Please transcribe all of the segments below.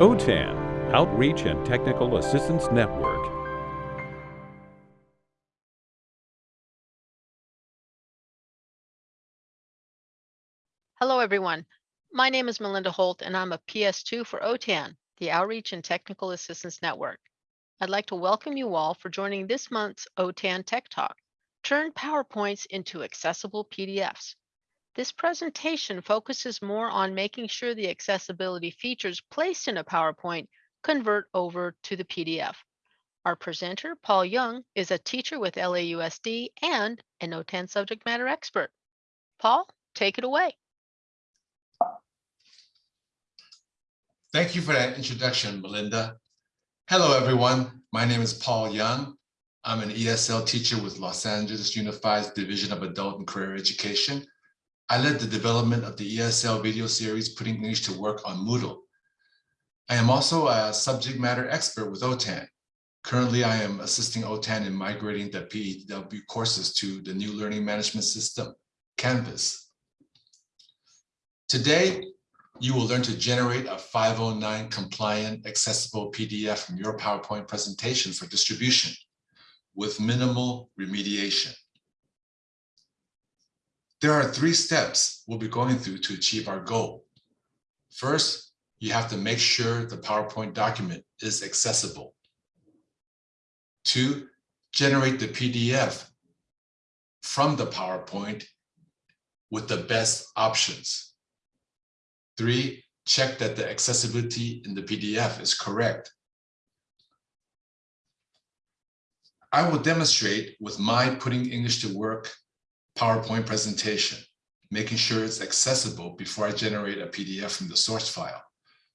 OTAN, Outreach and Technical Assistance Network. Hello, everyone. My name is Melinda Holt, and I'm a PS2 for OTAN, the Outreach and Technical Assistance Network. I'd like to welcome you all for joining this month's OTAN Tech Talk, Turn PowerPoints into Accessible PDFs. This presentation focuses more on making sure the accessibility features placed in a PowerPoint convert over to the PDF. Our presenter, Paul Young, is a teacher with LAUSD and an OTAN subject matter expert. Paul, take it away. Thank you for that introduction, Melinda. Hello, everyone. My name is Paul Young. I'm an ESL teacher with Los Angeles Unified's Division of Adult and Career Education. I led the development of the ESL video series, Putting English to Work on Moodle. I am also a subject matter expert with OTAN. Currently, I am assisting OTAN in migrating the PEW courses to the new learning management system, Canvas. Today, you will learn to generate a 509 compliant accessible PDF from your PowerPoint presentation for distribution with minimal remediation. There are three steps we'll be going through to achieve our goal. First, you have to make sure the PowerPoint document is accessible. Two, generate the PDF from the PowerPoint with the best options. Three, check that the accessibility in the PDF is correct. I will demonstrate with my Putting English to Work PowerPoint presentation, making sure it's accessible before I generate a PDF from the source file.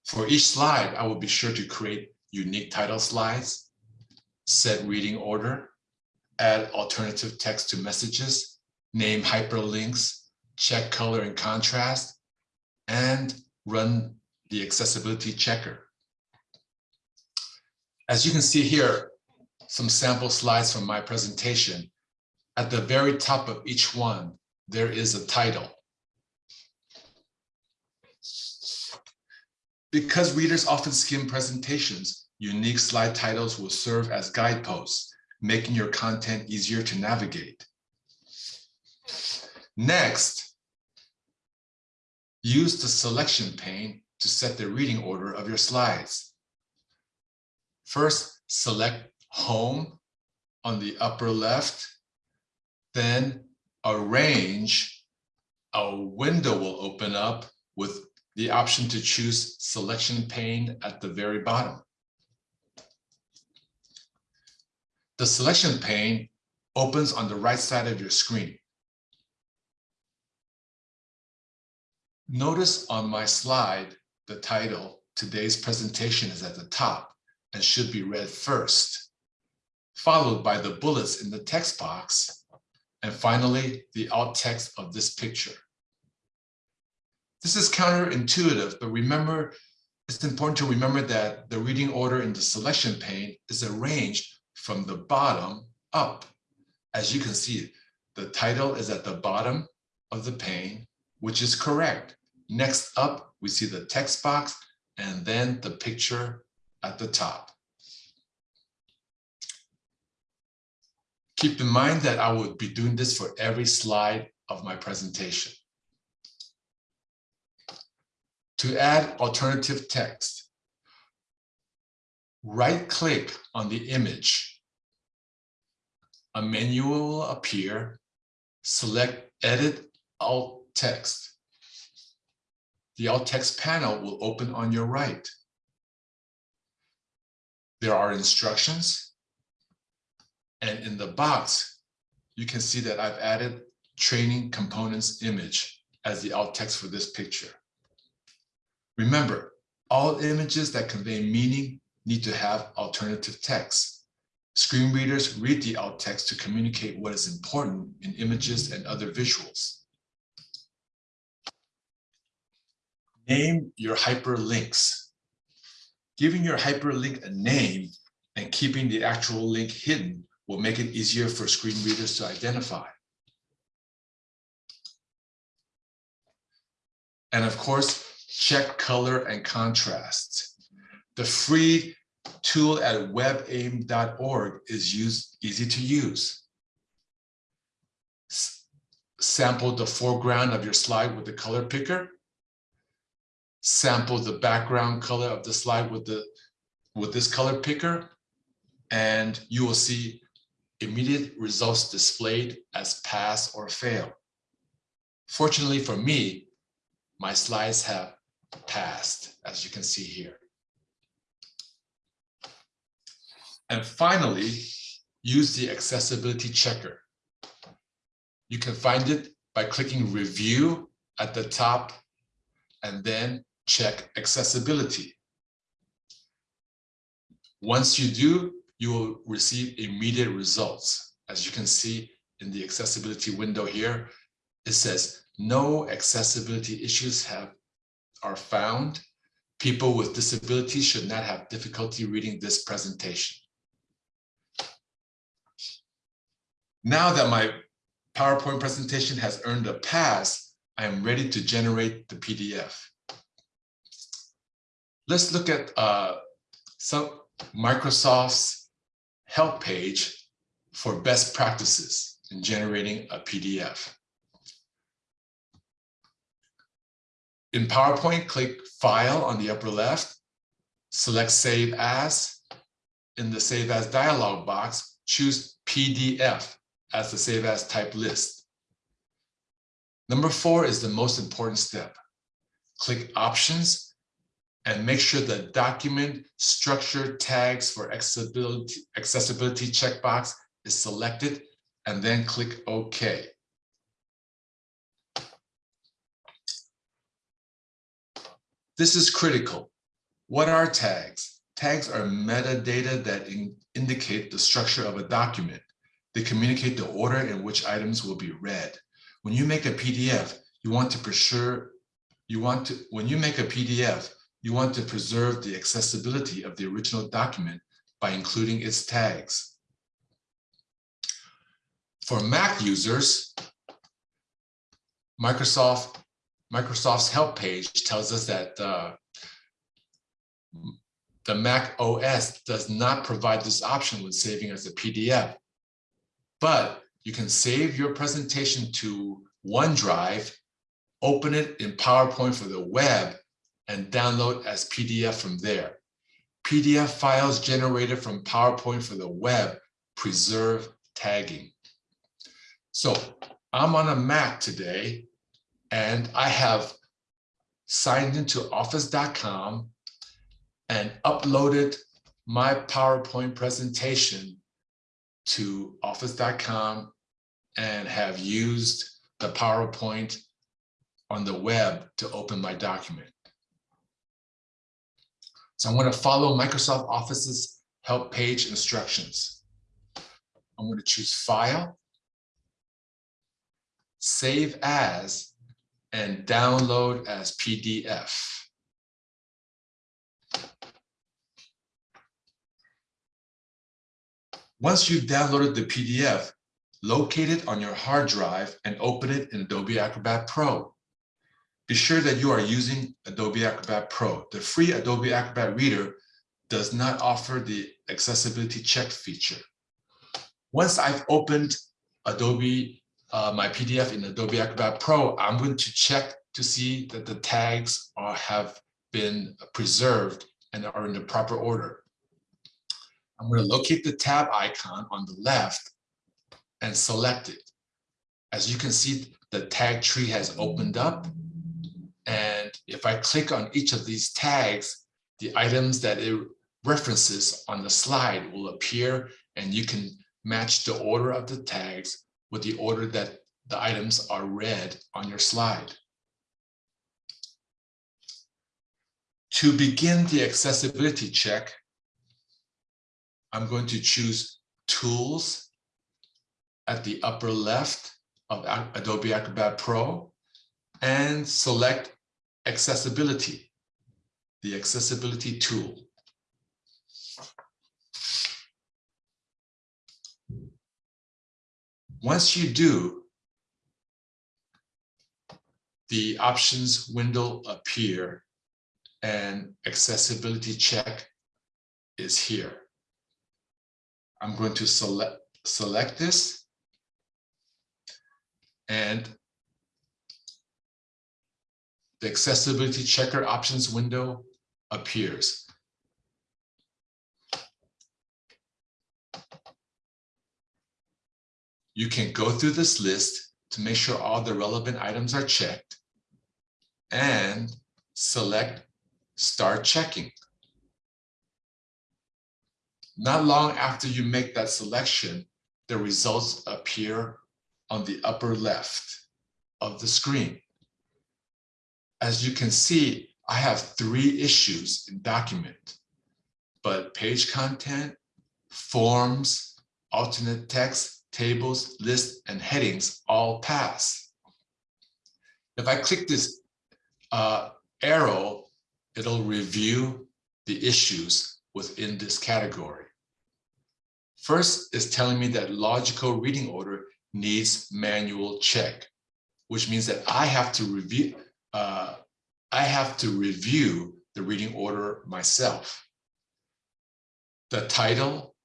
For each slide, I will be sure to create unique title slides, set reading order, add alternative text to messages, name hyperlinks, check color and contrast, and run the accessibility checker. As you can see here, some sample slides from my presentation. At the very top of each one, there is a title. Because readers often skim presentations, unique slide titles will serve as guideposts, making your content easier to navigate. Next, Use the selection pane to set the reading order of your slides. First, select Home on the upper left, then Arrange. A window will open up with the option to choose Selection pane at the very bottom. The selection pane opens on the right side of your screen. Notice on my slide, the title, today's presentation is at the top and should be read first, followed by the bullets in the text box, and finally, the alt text of this picture. This is counterintuitive, but remember, it's important to remember that the reading order in the selection pane is arranged from the bottom up. As you can see, the title is at the bottom of the pane, which is correct. Next up, we see the text box and then the picture at the top. Keep in mind that I will be doing this for every slide of my presentation. To add alternative text, right-click on the image. A menu will appear. Select Edit Alt Text the alt text panel will open on your right. There are instructions. And in the box, you can see that I've added training components image as the alt text for this picture. Remember, all images that convey meaning need to have alternative text. Screen readers read the alt text to communicate what is important in images and other visuals. Name your hyperlinks. Giving your hyperlink a name and keeping the actual link hidden will make it easier for screen readers to identify. And of course, check color and contrast. The free tool at webaim.org is used, easy to use. S- Sample the foreground of your slide with the color picker. Sample the background color of the slide with the, with this color picker. And you will see immediate results displayed as pass or fail. Fortunately for me, my slides have passed, as you can see here. And finally, use the accessibility checker. You can find it by clicking review at the top and then check accessibility. Once you do, you will receive immediate results. As you can see in the accessibility window here, it says no accessibility issues have are found. People with disabilities should not have difficulty reading this presentation. Now that my PowerPoint presentation has earned a pass, I am ready to generate the PDF. Let's look at uh, some Microsoft's help page for best practices in generating a PDF. In PowerPoint, click File on the upper left, select Save As. In the Save As dialog box, choose PDF as the Save As type list. Number four is the most important step. Click Options and make sure the document structure tags for accessibility, accessibility checkbox is selected and then click OK. This is critical. What are tags? Tags are metadata that in- indicate the structure of a document. They communicate the order in which items will be read. When you make a PDF, you want to preserve, you want to, when you make a PDF, you want to preserve the accessibility of the original document by including its tags. For Mac users, Microsoft, Microsoft's help page tells us that uh, the Mac OS does not provide this option when saving as a PDF. But you can save your presentation to OneDrive, open it in PowerPoint for the web, and download as PDF from there. PDF files generated from PowerPoint for the web preserve tagging. So I'm on a Mac today, and I have signed into office.com and uploaded my PowerPoint presentation to office.com and have used the PowerPoint on the web to open my document. So I'm going to follow Microsoft Office's help page instructions. I'm going to choose File, Save As, and Download as PDF. Once you've downloaded the PDF, locate it on your hard drive and open it in Adobe Acrobat Pro. Be sure that you are using Adobe Acrobat Pro. The free Adobe Acrobat Reader does not offer the accessibility check feature. Once I've opened Adobe, uh, my PDF in Adobe Acrobat Pro, I'm going to check to see that the tags are, have been preserved and are in the proper order. I'm going to locate the tab icon on the left and select it. As you can see, the tag tree has opened up. And if I click on each of these tags, the items that it references on the slide will appear and you can match the order of the tags with the order that the items are read on your slide. To begin the accessibility check, I'm going to choose Tools at the upper left of Adobe Acrobat Pro and select Accessibility, the Accessibility tool. Once you do, the options window appear and accessibility check is here. I'm going to select, select this. And the accessibility checker options window appears. You can go through this list to make sure all the relevant items are checked and select Start Checking. Not long after you make that selection, the results appear on the upper left of the screen. As you can see, I have three issues in document, but page content, forms, alternate text, tables, lists, and headings all pass. If I click this uh, arrow, it'll review the issues within this category. First is telling me that logical reading order needs manual check, which means that I have to review, uh, I have to review the reading order myself. The title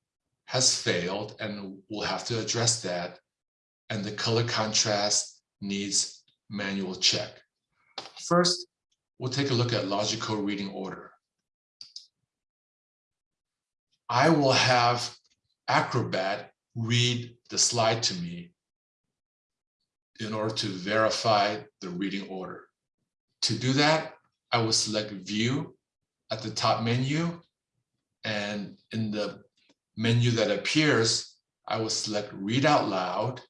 has failed and we'll have to address that. And the color contrast needs manual check. First, we'll take a look at logical reading order. I will have Acrobat read the slide to me in order to verify the reading order. To do that, I will select View at the top menu. And in the menu that appears, I will select Read Out Loud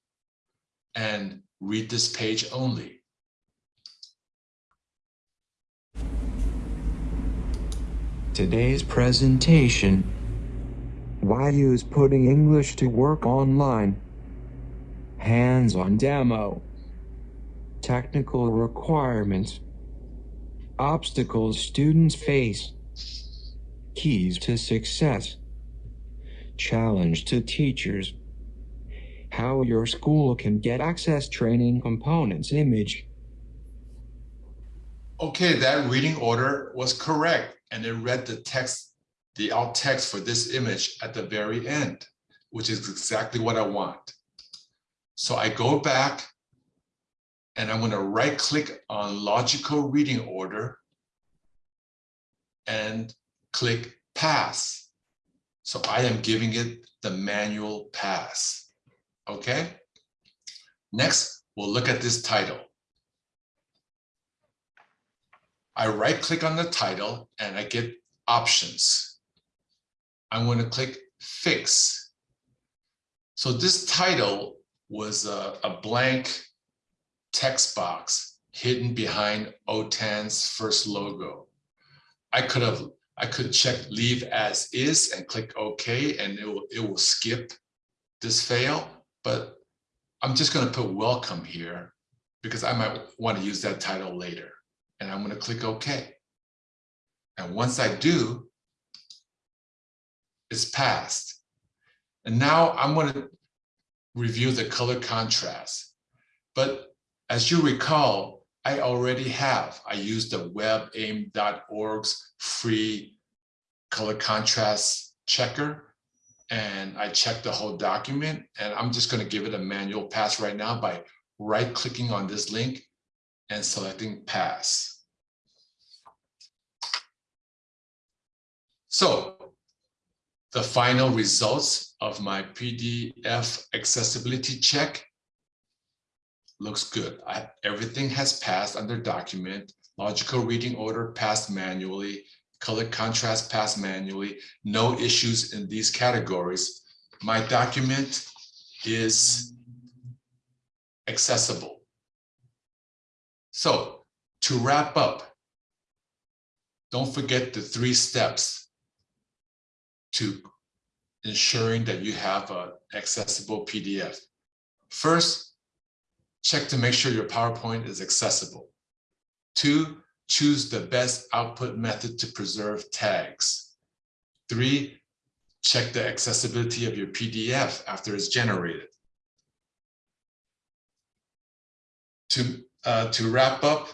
and read this page only. Today's presentation Why use putting English to work online? Hands-on demo Technical requirements Obstacles students face. Keys to success. Challenge to teachers. How your school can get access training components image. Okay, that reading order was correct and it read the text, the alt text for this image at the very end, which is exactly what I want. So I go back and I'm going to right click on logical reading order and click pass. So I am giving it the manual pass. Okay. Next, we'll look at this title. I right click on the title and I get options. I'm going to click fix. So this title was a, a blank text box hidden behind OTAN's first logo. I could have I could check leave as is and click OK and it will, it will skip this fail, but I'm just going to put welcome here because I might want to use that title later and I'm going to click OK. And once I do, it's passed. And now I'm going to review the color contrast. But as you recall, I already have. I used the webaim.org's free color contrast checker and I checked the whole document and I'm just going to give it a manual pass right now by right clicking on this link and selecting pass. So the final results of my PDF accessibility check looks good. I, everything has passed under document, logical reading order passed manually, color contrast passed manually, no issues in these categories. My document is accessible. So to wrap up, don't forget the three steps to ensuring that you have an accessible PDF. First, check to make sure your PowerPoint is accessible. Two, choose the best output method to preserve tags. Three, check the accessibility of your PDF after it's generated. To uh, to wrap up,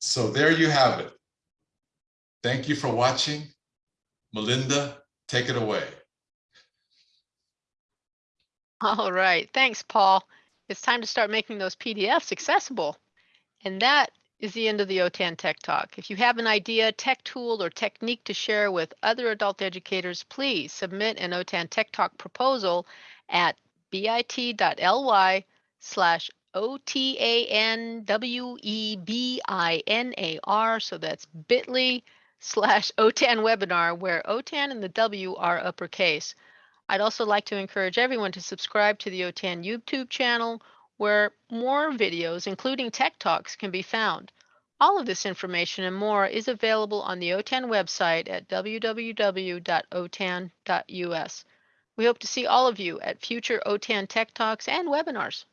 So there you have it. Thank you for watching. Melinda, take it away. All right, thanks, Paul. It's time to start making those PDFs accessible. And that is the end of the OTAN Tech Talk. If you have an idea, tech tool, or technique to share with other adult educators, please submit an OTAN Tech Talk proposal at bit.ly slash O-T-A-N-W-E-B-I-N-A-R. So that's bit.ly slash OTAN webinar, where OTAN and the W are uppercase. I'd also like to encourage everyone to subscribe to the OTAN YouTube channel where more videos, including tech talks, can be found. All of this information and more is available on the OTAN website at www.otan.us. We hope to see all of you at future OTAN Tech Talks and webinars.